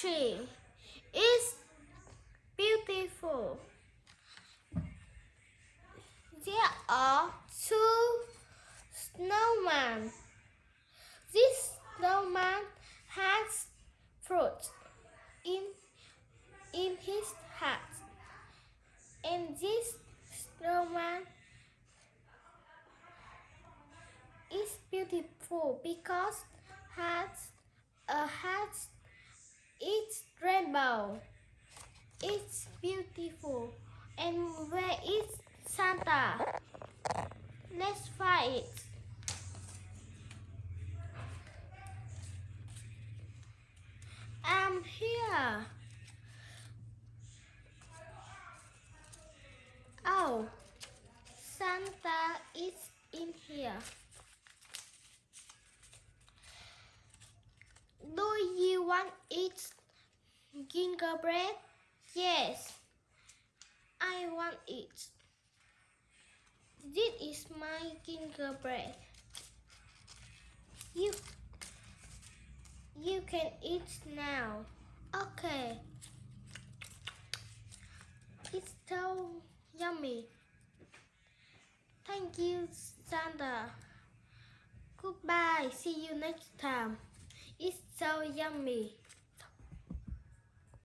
tree is beautiful. There are two snowmen. This snowman has fruit in in his hat, and this snowman is beautiful because has a hat. It's rainbow. It's beautiful. And where is Santa? Let's find it. I'm here. Oh, Santa is in here. Do you want eat gingerbread? Yes, I want it. This is my gingerbread. You you can eat now. Okay. It's so yummy. Thank you, Santa. Goodbye. See you next time. It's so yummy.